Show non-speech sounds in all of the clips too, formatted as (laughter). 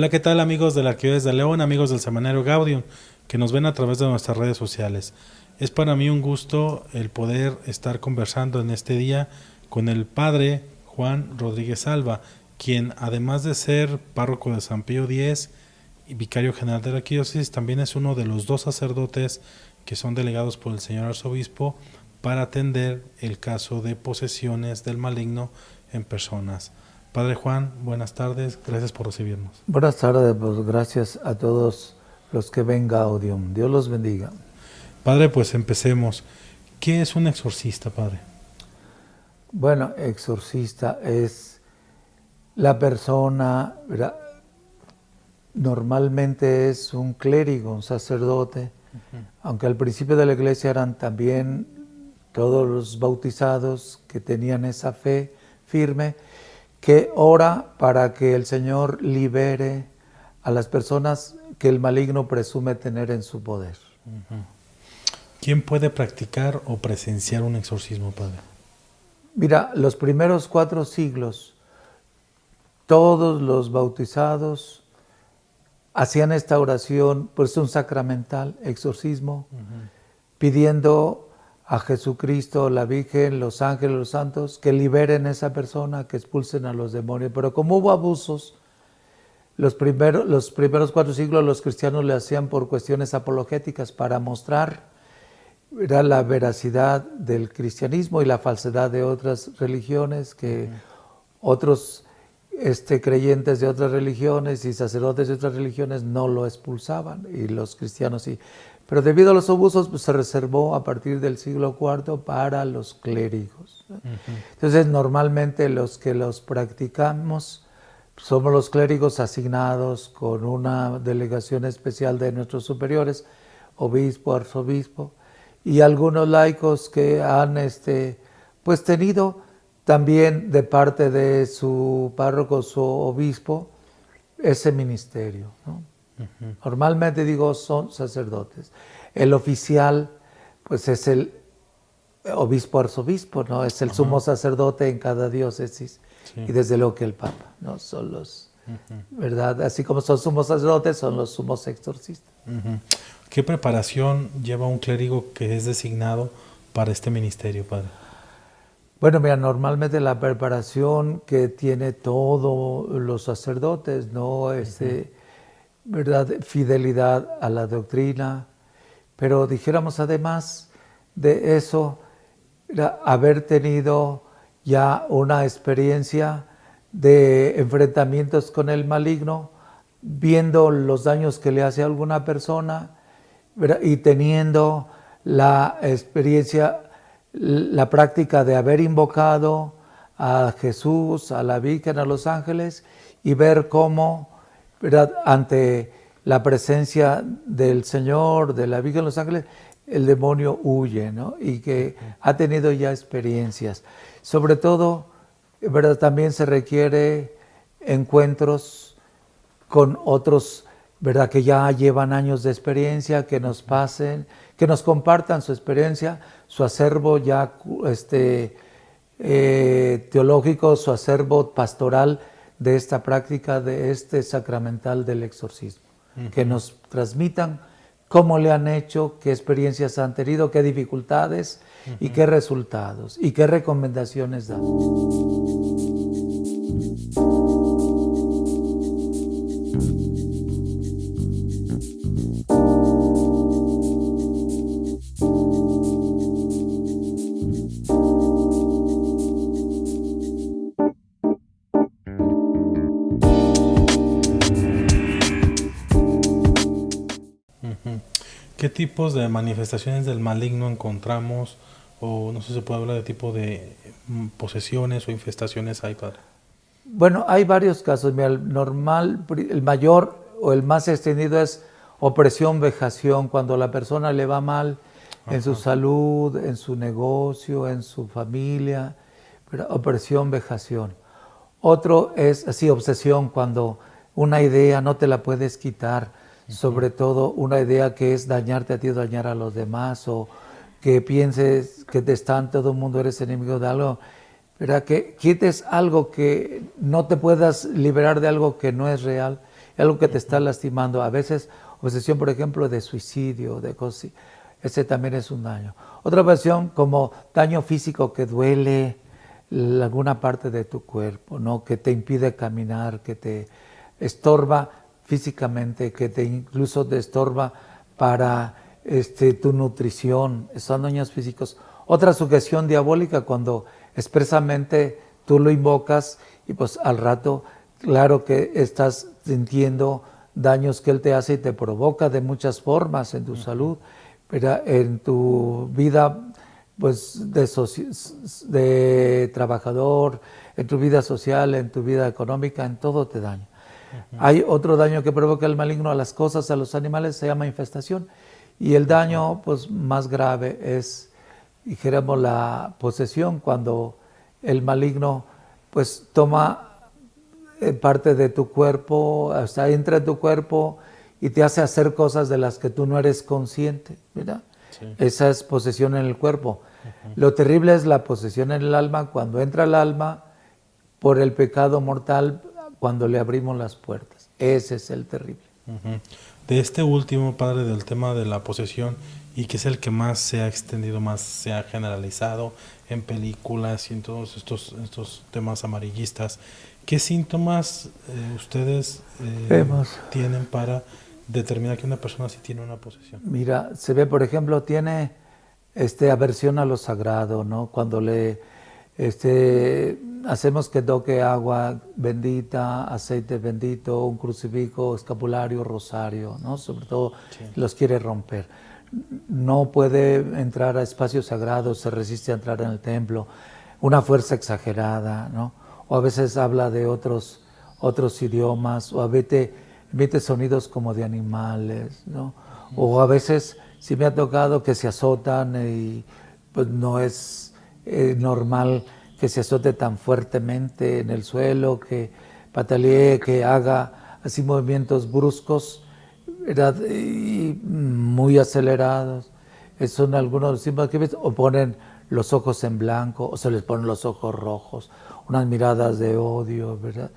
Hola, ¿qué tal amigos de la Arquidiócesis de León, amigos del Semanario Gaudium, que nos ven a través de nuestras redes sociales? Es para mí un gusto el poder estar conversando en este día con el Padre Juan Rodríguez Alba, quien además de ser párroco de San Pío X y vicario general de la Arquidiócesis, también es uno de los dos sacerdotes que son delegados por el señor arzobispo para atender el caso de posesiones del maligno en personas. Padre Juan, buenas tardes, gracias por recibirnos. Buenas tardes, pues gracias a todos los que ven Gaudium. Dios los bendiga. Padre, pues empecemos. ¿Qué es un exorcista, Padre? Bueno, exorcista es la persona, normalmente es un clérigo, un sacerdote, aunque al principio de la iglesia eran también todos los bautizados que tenían esa fe firme, que ora para que el Señor libere a las personas que el maligno presume tener en su poder. ¿Quién puede practicar o presenciar un exorcismo, Padre? Mira, los primeros cuatro siglos, todos los bautizados hacían esta oración, pues un sacramental, exorcismo, pidiendo a Jesucristo, la Virgen, los ángeles, los santos, que liberen a esa persona, que expulsen a los demonios. Pero como hubo abusos, los primeros, los primeros cuatro siglos los cristianos le hacían por cuestiones apologéticas para mostrar era la veracidad del cristianismo y la falsedad de otras religiones, que otros este, creyentes de otras religiones y sacerdotes de otras religiones no lo expulsaban y los cristianos sí. Pero debido a los abusos pues, se reservó a partir del siglo IV para los clérigos. Entonces normalmente los que los practicamos somos los clérigos asignados con una delegación especial de nuestros superiores, obispo, arzobispo, y algunos laicos que han este, pues tenido también de parte de su párroco, su obispo, ese ministerio. ¿no? Normalmente digo son sacerdotes. El oficial pues es el obispo arzobispo, ¿no? Es el sumo sacerdote en cada diócesis. Y desde luego que el papa, ¿no? Son los, ¿verdad? Así como son sumos sacerdotes, son los sumos exorcistas. ¿Qué preparación lleva un clérigo que es designado para este ministerio, padre? Bueno, mira, normalmente la preparación que tiene todos los sacerdotes, ¿no? Este, ¿verdad? Fidelidad a la doctrina, pero dijéramos además de eso, haber tenido ya una experiencia de enfrentamientos con el maligno, viendo los daños que le hace a alguna persona y teniendo la experiencia, la práctica de haber invocado a Jesús, a la Virgen, a los ángeles y ver cómo ante la presencia del Señor, de la Virgen de los Ángeles, el demonio huye, ¿no? Y que ha tenido ya experiencias. Sobre todo, ¿verdad? También se requiere encuentros con otros, ¿verdad? Que ya llevan años de experiencia, que nos pasen, que nos compartan su experiencia, su acervo ya este, eh, teológico, su acervo pastoral, de esta práctica, de este sacramental del exorcismo. Que nos transmitan cómo le han hecho, qué experiencias han tenido, qué dificultades y qué resultados y qué recomendaciones dan. Tipos de manifestaciones del maligno encontramos? O no sé si se puede hablar de tipo de mm, posesiones o infestaciones hay, padre. Bueno, hay varios casos. el normal, el mayor o el más extendido es opresión, vejación, cuando la persona le va mal en su salud, en su negocio, en su familia, opresión, vejación. Otro es así, obsesión, cuando una idea no te la puedes quitar, sobre todo una idea que es dañarte a ti o dañar a los demás, o que pienses que te están, todo el mundo eres enemigo de algo, ¿verdad? que quites algo que no te puedas liberar de algo que no es real. algo que te está lastimando. A veces, obsesión, por ejemplo, de suicidio, de cosas ese también es un daño. Otra obsesión como daño físico que duele alguna parte de tu cuerpo, ¿no? que te impide caminar, que te estorba físicamente, que te incluso te estorba para este, tu nutrición, son daños físicos. Otra sujeción diabólica cuando expresamente tú lo invocas y pues al rato, claro que estás sintiendo daños que él te hace y te provoca de muchas formas en tu salud, pero en tu vida pues de, de, trabajador, en tu vida social, en tu vida económica, en todo te daña. Hay otro daño que provoca el maligno a las cosas, a los animales, se llama infestación. Y el daño pues, más grave es, dijéramos, la posesión, cuando el maligno pues toma eh, parte de tu cuerpo, hasta entra en tu cuerpo y te hace hacer cosas de las que tú no eres consciente, ¿verdad? Esa es posesión en el cuerpo. Lo terrible es la posesión en el alma cuando entra el alma por el pecado mortal cuando le abrimos las puertas. Ese es el terrible. De este último, padre, del tema de la posesión, y que es el que más se ha extendido, más se ha generalizado en películas y en todos estos, estos temas amarillistas, ¿qué síntomas eh, ustedes eh, tienen para determinar que una persona sí tiene una posesión? Mira, se ve, por ejemplo, tiene este, aversión a lo sagrado, ¿no? Cuando le este, hacemos que toque agua bendita, aceite bendito, un crucifijo, escapulario, rosario, ¿no? Sobre todo los quiere romper. No puede entrar a espacios sagrados, se resiste a entrar en el templo, una fuerza exagerada, ¿no? O a veces habla de otros, otros idiomas, o a veces emite sonidos como de animales, ¿no? O a veces, si me ha tocado que se azotan y pues no es eh, normal que se azote tan fuertemente en el suelo, que patalee, que haga así movimientos bruscos y muy acelerados. Esos son algunos de los síntomas que ves. O ponen los ojos en blanco, o se les ponen los ojos rojos, unas miradas de odio, ¿verdad?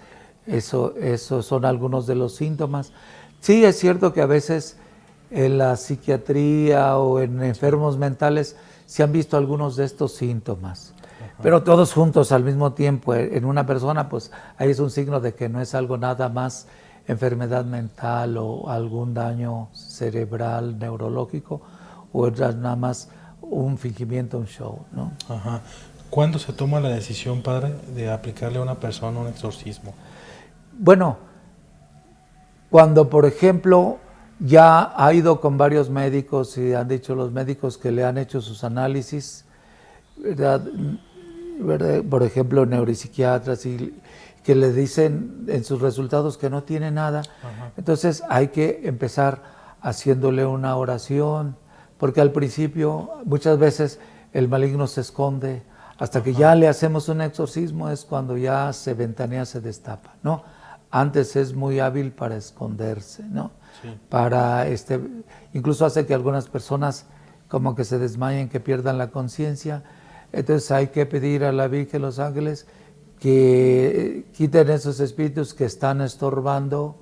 Eso, eso son algunos de los síntomas. Sí, es cierto que a veces en la psiquiatría o en enfermos mentales se han visto algunos de estos síntomas. Pero todos juntos al mismo tiempo eh, en una persona, pues ahí es un signo de que no es algo nada más enfermedad mental o algún daño cerebral, neurológico, o es nada más un fingimiento, un show, ¿no? Ajá. ¿Cuándo se toma la decisión, padre, de aplicarle a una persona un exorcismo? Bueno, cuando, por ejemplo, ya ha ido con varios médicos y han dicho los médicos que le han hecho sus análisis, por ejemplo, neuropsiquiatras, y que le dicen en sus resultados que no tiene nada. Entonces hay que empezar haciéndole una oración, porque al principio muchas veces el maligno se esconde, hasta que ya le hacemos un exorcismo es cuando ya se ventanea, se destapa, ¿no? Antes es muy hábil para esconderse, ¿no? para este, incluso hace que algunas personas como que se desmayen, que pierdan la conciencia. Entonces hay que pedir a la Virgen, los ángeles, que quiten esos espíritus que están estorbando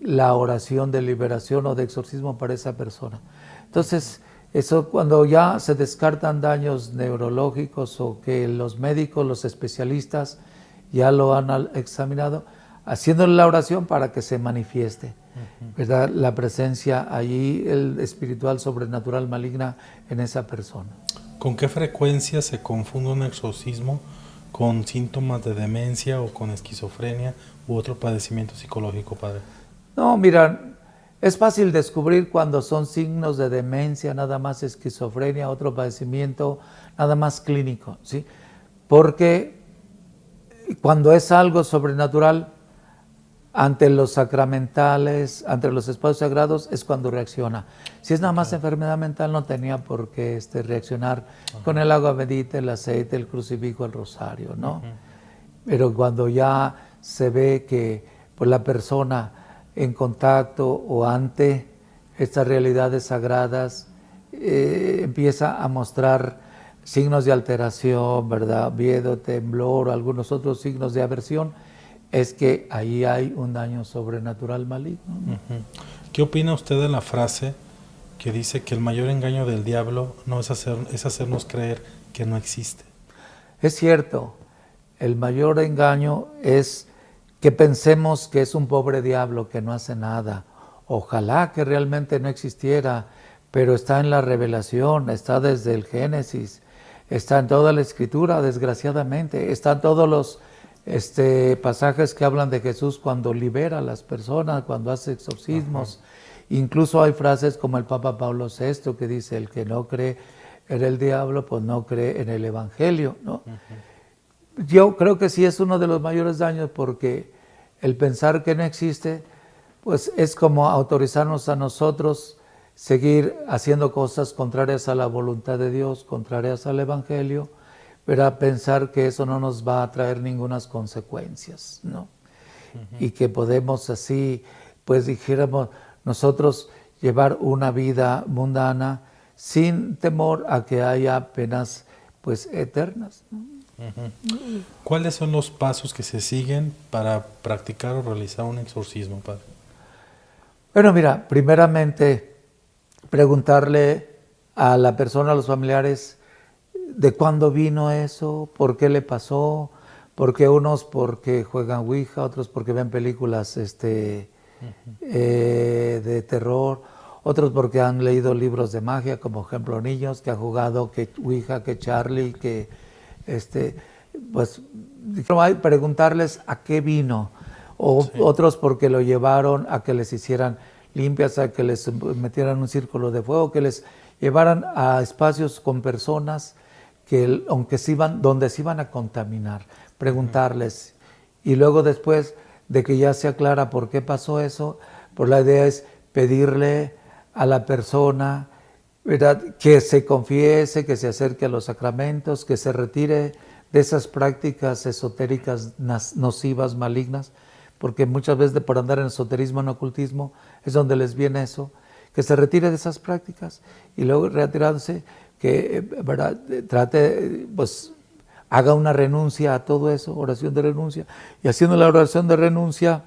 la oración de liberación o de exorcismo para esa persona. Entonces, eso cuando ya se descartan daños neurológicos o que los médicos, los especialistas ya lo han examinado, haciéndole la oración para que se manifieste. ¿verdad? La presencia allí, el espiritual sobrenatural maligna en esa persona. ¿Con qué frecuencia se confunde un exorcismo con síntomas de demencia o con esquizofrenia u otro padecimiento psicológico, padre? No, mira, es fácil descubrir cuando son signos de demencia, nada más esquizofrenia, otro padecimiento, nada más clínico, ¿sí? Porque cuando es algo sobrenatural, ante los sacramentales, ante los espacios sagrados, es cuando reacciona. Si es nada más enfermedad mental, no tenía por qué este, reaccionar con el agua bendita, el aceite, el crucifijo, el rosario, ¿no? Pero cuando ya se ve que pues, la persona en contacto o ante estas realidades sagradas eh, empieza a mostrar signos de alteración, ¿verdad? Miedo, temblor, algunos otros signos de aversión, es que ahí hay un daño sobrenatural maligno. ¿Qué opina usted de la frase que dice que el mayor engaño del diablo no es, hacer, es hacernos creer que no existe? Es cierto, el mayor engaño es que pensemos que es un pobre diablo que no hace nada. Ojalá que realmente no existiera, pero está en la revelación, está desde el Génesis, está en toda la escritura, desgraciadamente, están todos los este, pasajes que hablan de Jesús cuando libera a las personas, cuando hace exorcismos. Incluso hay frases como el Papa Pablo VI que dice, el que no cree en el diablo, pues no cree en el Evangelio. ¿no? Yo creo que sí es uno de los mayores daños porque el pensar que no existe, pues es como autorizarnos a nosotros seguir haciendo cosas contrarias a la voluntad de Dios, contrarias al Evangelio, pero pensar que eso no nos va a traer ninguna consecuencias, ¿no? Y que podemos así, pues dijéramos, nosotros llevar una vida mundana sin temor a que haya penas pues eternas. ¿Cuáles son los pasos que se siguen para practicar o realizar un exorcismo, padre? Bueno, mira, primeramente preguntarle a la persona, a los familiares, de cuándo vino eso, por qué le pasó, porque unos porque juegan Ouija, otros porque ven películas este, eh, de terror, otros porque han leído libros de magia, como ejemplo niños que han jugado que Ouija, que Charlie, que este, pues preguntarles a qué vino, o otros porque lo llevaron a que les hicieran limpias, a que les metieran un círculo de fuego, que les llevaran a espacios con personas que aunque se iban, donde se iban a contaminar, preguntarles. Y luego después de que ya se aclara por qué pasó eso, pues la idea es pedirle a la persona ¿verdad? que se confiese, que se acerque a los sacramentos, que se retire de esas prácticas esotéricas nocivas, malignas, porque muchas veces por andar en esoterismo, en ocultismo, es donde les viene eso, que se retire de esas prácticas y luego retirándose que ¿verdad? trate, pues haga una renuncia a todo eso, oración de renuncia, y haciendo la oración de renuncia,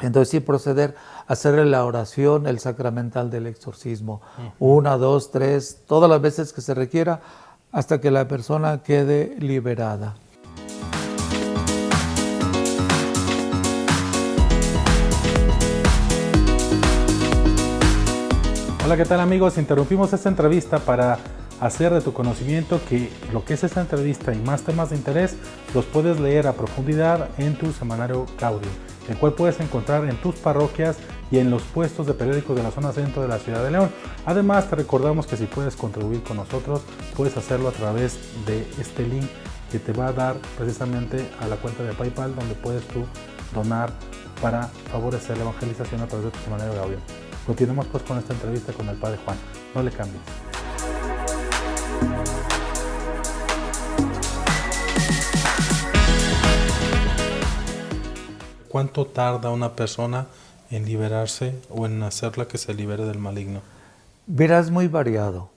entonces sí proceder a hacerle la oración, el sacramental del exorcismo, una, dos, tres, todas las veces que se requiera, hasta que la persona quede liberada. Hola, ¿qué tal amigos? Interrumpimos esta entrevista para hacer de tu conocimiento que lo que es esta entrevista y más temas de interés los puedes leer a profundidad en tu semanario Gaudio, el cual puedes encontrar en tus parroquias y en los puestos de periódicos de la zona centro de la ciudad de León. Además, te recordamos que si puedes contribuir con nosotros, puedes hacerlo a través de este link que te va a dar precisamente a la cuenta de PayPal donde puedes tú donar para favorecer la evangelización a través de tu semanario Gaudio. Continuemos pues con esta entrevista con el Padre Juan. No le cambies. ¿Cuánto tarda una persona en liberarse o en hacerla que se libere del maligno? Verás muy variado.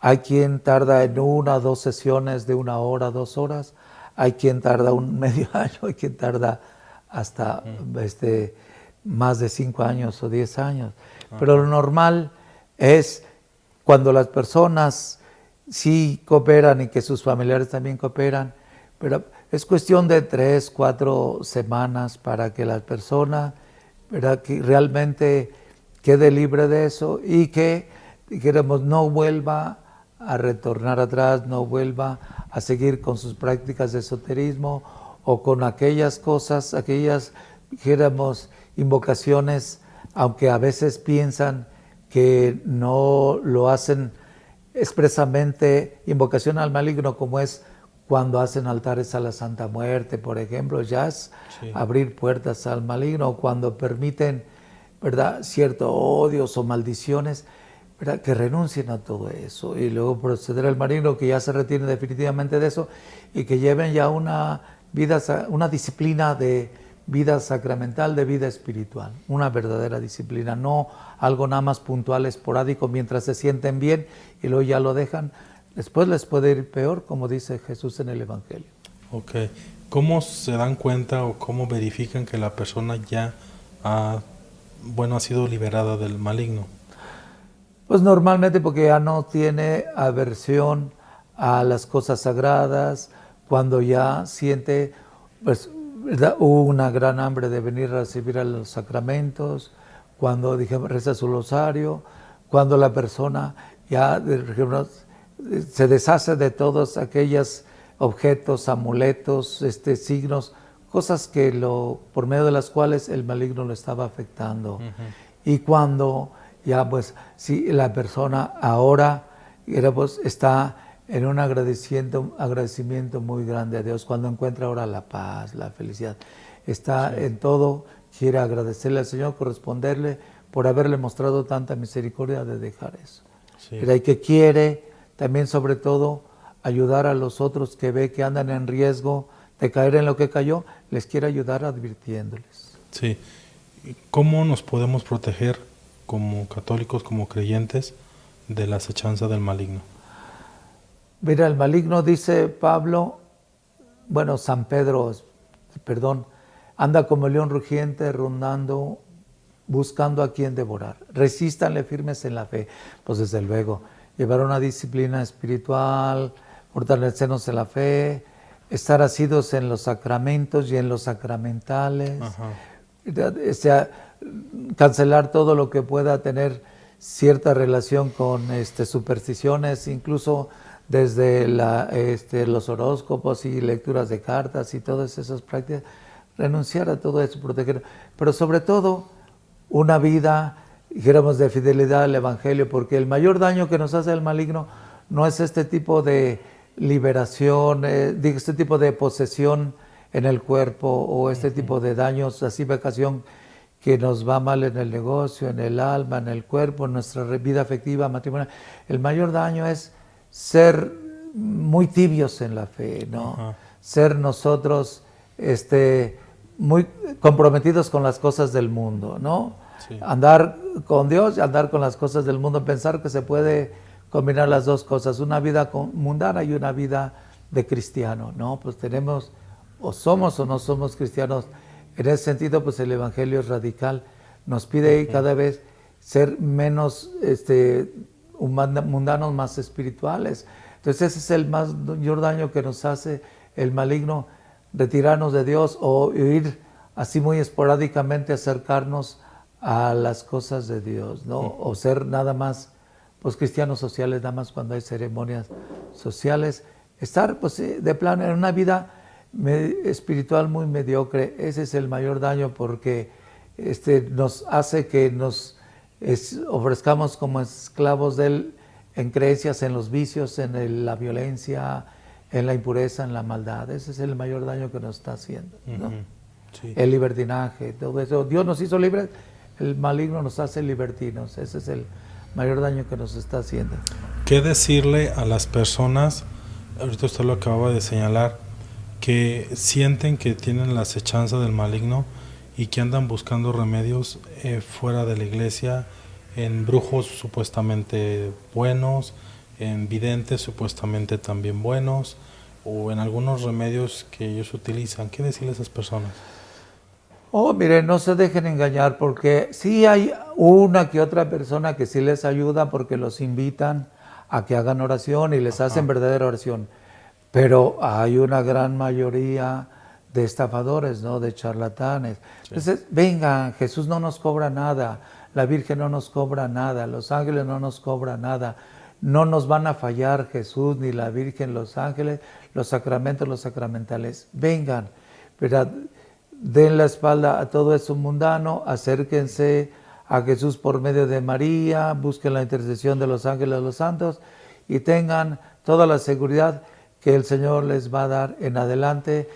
Hay quien tarda en una o dos sesiones de una hora, dos horas. Hay quien tarda un (laughs) medio año, hay quien tarda hasta este, más de cinco años o diez años. Pero lo normal es cuando las personas sí cooperan y que sus familiares también cooperan, pero es cuestión de tres, cuatro semanas para que la persona que realmente quede libre de eso y que, dijéramos, no vuelva a retornar atrás, no vuelva a seguir con sus prácticas de esoterismo o con aquellas cosas, aquellas, dijéramos, invocaciones, aunque a veces piensan que no lo hacen expresamente invocación al maligno como es cuando hacen altares a la Santa Muerte, por ejemplo, ya es abrir puertas al maligno, o cuando permiten, ¿verdad?, ciertos odios o maldiciones, ¿verdad?, que renuncien a todo eso y luego proceder al maligno, que ya se retiren definitivamente de eso y que lleven ya una vida, una disciplina de vida sacramental, de vida espiritual, una verdadera disciplina, no algo nada más puntual, esporádico, mientras se sienten bien y luego ya lo dejan. Después les puede ir peor, como dice Jesús en el Evangelio. Ok. ¿cómo se dan cuenta o cómo verifican que la persona ya ha, bueno, ha sido liberada del maligno? Pues normalmente porque ya no tiene aversión a las cosas sagradas, cuando ya siente pues, una gran hambre de venir a recibir a los sacramentos, cuando dije, reza su rosario, cuando la persona ya se deshace de todos aquellos objetos, amuletos, este, signos, cosas que lo, por medio de las cuales el maligno lo estaba afectando. Y cuando ya pues si la persona ahora pues, está en un agradecimiento, agradecimiento muy grande a Dios, cuando encuentra ahora la paz, la felicidad, está en todo, quiere agradecerle al Señor, corresponderle por haberle mostrado tanta misericordia de dejar eso. Pero hay que quiere también sobre todo ayudar a los otros que ve que andan en riesgo de caer en lo que cayó, les quiere ayudar advirtiéndoles. Sí. ¿Cómo nos podemos proteger como católicos, como creyentes, de la acechanza del maligno? Mira, el maligno dice Pablo, bueno, San Pedro, perdón, anda como león rugiente rondando, buscando a quien devorar. Resístanle firmes en la fe. Pues desde luego, llevar una disciplina espiritual, fortalecernos en la fe, estar asidos en los sacramentos y en los sacramentales, o sea, cancelar todo lo que pueda tener cierta relación con este, supersticiones, incluso desde la, este, los horóscopos y lecturas de cartas y todas esas prácticas, renunciar a todo eso, proteger, pero sobre todo una vida, dijéramos, de fidelidad al Evangelio, porque el mayor daño que nos hace el maligno no es este tipo de liberación, eh, este tipo de posesión en el cuerpo o este tipo de daños, así vacación que nos va mal en el negocio, en el alma, en el cuerpo, en nuestra vida afectiva, matrimonial. El mayor daño es ser muy tibios en la fe, ¿no? Ser nosotros este, muy comprometidos con las cosas del mundo, ¿no? Andar con Dios y andar con las cosas del mundo, pensar que se puede combinar las dos cosas, una vida mundana y una vida de cristiano, ¿no? Pues tenemos, o somos o no somos cristianos, en ese sentido, pues el Evangelio es radical, nos pide cada vez ser menos este, mundanos, más espirituales. Entonces ese es el mayor daño que nos hace el maligno, retirarnos de Dios o ir así muy esporádicamente acercarnos a las cosas de Dios, ¿no? O ser nada más, pues cristianos sociales, nada más cuando hay ceremonias sociales. Estar, pues, de plano, en una vida espiritual muy mediocre, ese es el mayor daño porque este, nos hace que nos ofrezcamos como esclavos de él en creencias, en los vicios, en la violencia, en la impureza, en la maldad. Ese es el mayor daño que nos está haciendo. El libertinaje, todo eso. Dios nos hizo libres, el maligno nos hace libertinos. Ese es el mayor daño que nos está haciendo. ¿Qué decirle a las personas, ahorita usted lo acababa de señalar, que sienten que tienen la acechanza del maligno y que andan buscando remedios eh, fuera de la iglesia, en brujos supuestamente buenos, en videntes supuestamente también buenos, o en algunos remedios que ellos utilizan. ¿Qué decirle a esas personas? Oh, miren, no se dejen engañar porque sí hay una que otra persona que sí les ayuda porque los invitan a que hagan oración y les hacen verdadera oración. Pero hay una gran mayoría de estafadores, ¿no? De charlatanes. Entonces, vengan, Jesús no nos cobra nada, la Virgen no nos cobra nada, los ángeles no nos cobran nada. No nos van a fallar Jesús, ni la Virgen, los ángeles, los sacramentos, los sacramentales. Vengan, ¿verdad? den la espalda a todo eso mundano, acérquense a Jesús por medio de María, busquen la intercesión de los ángeles, los santos y tengan toda la seguridad que el Señor les va a dar en adelante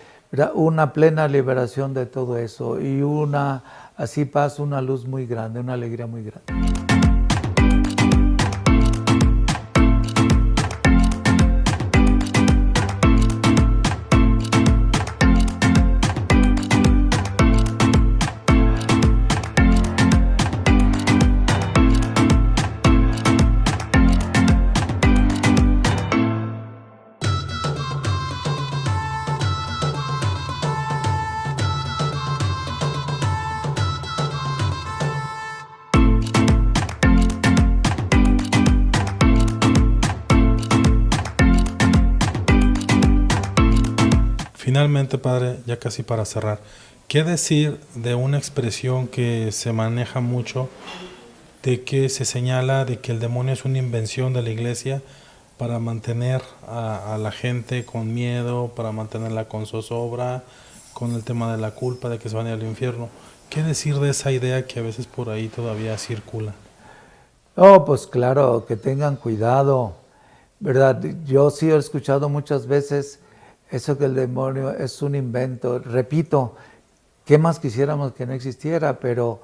una plena liberación de todo eso y una así paz, una luz muy grande, una alegría muy grande. Finalmente, Padre, ya casi para cerrar, ¿qué decir de una expresión que se maneja mucho, de que se señala de que el demonio es una invención de la iglesia para mantener a, la gente con miedo, para mantenerla con zozobra, con el tema de la culpa, de que se van al infierno? ¿Qué decir de esa idea que a veces por ahí todavía circula? Oh, pues claro, que tengan cuidado, ¿verdad? Yo sí he escuchado muchas veces eso que el demonio es un invento. Repito, ¿qué más quisiéramos que no existiera? Pero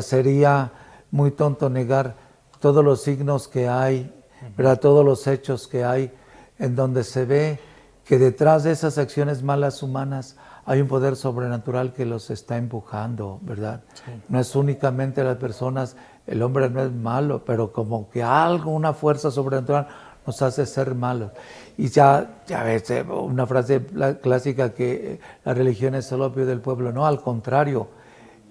sería muy tonto negar todos los signos que hay, ¿verdad? todos los hechos que hay, en donde se ve que detrás de esas acciones malas humanas hay un poder sobrenatural que los está empujando, ¿verdad? No es únicamente las personas, el hombre no es malo, pero como que algo, una fuerza sobrenatural nos hace ser malos. Y ya, ya ves, eh, una frase clásica que la religión es el opio del pueblo. No, al contrario,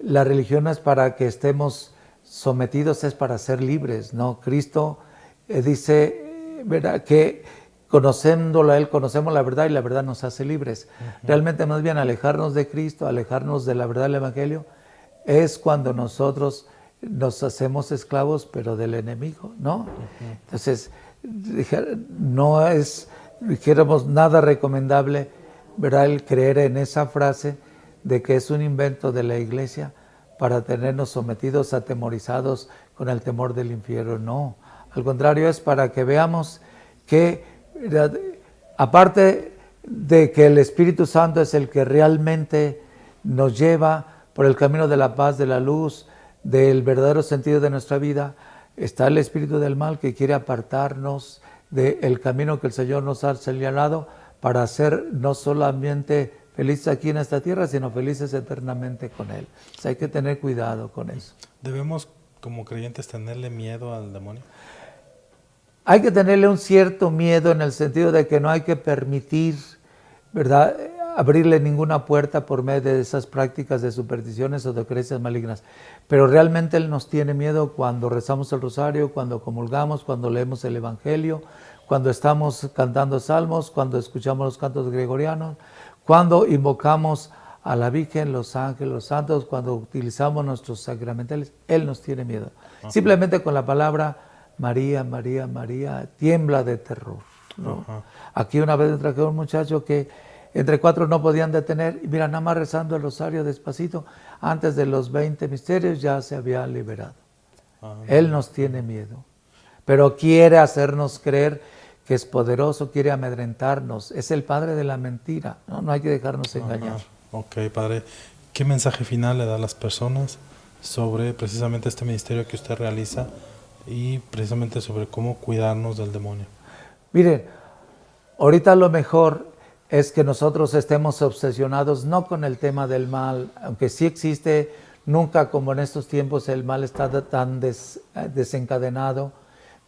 la religión es para que estemos sometidos, es para ser libres. ¿no? Cristo eh, dice ¿verdad? que conociéndolo a Él, conocemos la verdad y la verdad nos hace libres. Realmente es bien alejarnos de Cristo, alejarnos de la verdad del Evangelio, es cuando nosotros nos hacemos esclavos, pero del enemigo, ¿no? Entonces, no es, dijéramos, nada recomendable, ¿verdad? El creer en esa frase de que es un invento de la iglesia para tenernos sometidos, atemorizados con el temor del infierno. No, al contrario, es para que veamos que, aparte de que el Espíritu Santo es el que realmente nos lleva por el camino de la paz, de la luz, del verdadero sentido de nuestra vida, está el espíritu del mal que quiere apartarnos del camino que el Señor nos ha señalado para ser no solamente felices aquí en esta tierra, sino felices eternamente con Él. hay que tener cuidado con eso. ¿Debemos como creyentes tenerle miedo al demonio? Hay que tenerle un cierto miedo en el sentido de que no hay que permitir, ¿verdad? Abrirle ninguna puerta por medio de esas prácticas de supersticiones o de creencias malignas. Pero realmente Él nos tiene miedo cuando rezamos el rosario, cuando comulgamos, cuando leemos el Evangelio, cuando estamos cantando salmos, cuando escuchamos los cantos gregorianos, cuando invocamos a la Virgen, los ángeles, los santos, cuando utilizamos nuestros sacramentales, Él nos tiene miedo. Simplemente con la palabra María, María, María, tiembla de terror. Aquí una vez traje un muchacho que entre cuatro no podían detener. Y mira, nada más rezando el rosario despacito, antes de los 20 misterios ya se había liberado. Ah, Él nos tiene miedo, pero quiere hacernos creer que es poderoso, quiere amedrentarnos. Es el padre de la mentira, no, no hay que dejarnos engañar. Ok, padre. ¿Qué mensaje final le da a las personas sobre precisamente este ministerio que usted realiza y precisamente sobre cómo cuidarnos del demonio? Miren, ahorita lo mejor es que nosotros estemos obsesionados no con el tema del mal, aunque sí existe, nunca como en estos tiempos el mal está tan desencadenado,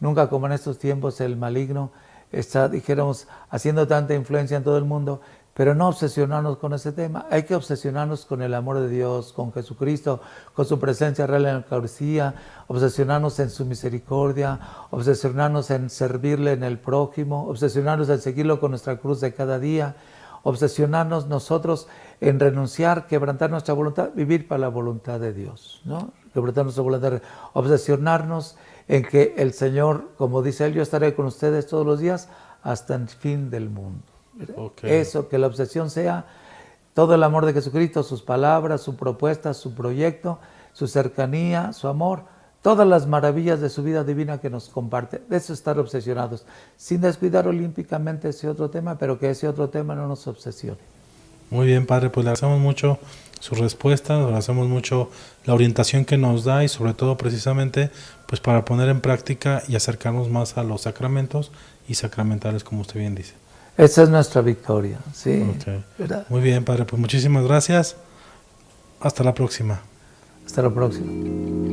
nunca como en estos tiempos el maligno está, dijéramos, haciendo tanta influencia en todo el mundo, pero no obsesionarnos con ese tema. Hay que obsesionarnos con el amor de Dios, con Jesucristo, con su presencia real en la Eucaristía, obsesionarnos en su misericordia, obsesionarnos en servirle en el prójimo, obsesionarnos en seguirlo con nuestra cruz de cada día, obsesionarnos nosotros en renunciar, quebrantar nuestra voluntad, vivir para la voluntad de Dios, ¿no? Quebrantar nuestra voluntad, obsesionarnos en que el Señor, como dice Él, yo estaré con ustedes todos los días hasta el fin del mundo. Eso, que la obsesión sea todo el amor de Jesucristo, sus palabras, su propuesta, su proyecto, su cercanía, su amor, todas las maravillas de su vida divina que nos comparte. De eso estar obsesionados, sin descuidar olímpicamente ese otro tema, pero que ese otro tema no nos obsesione. Muy bien, Padre, pues le agradecemos mucho su respuesta, le agradecemos mucho la orientación que nos da y sobre todo precisamente pues para poner en práctica y acercarnos más a los sacramentos y sacramentales como usted bien dice. Esa es nuestra victoria, sí. Muy bien, Padre, pues muchísimas gracias. Hasta la próxima. Hasta la próxima.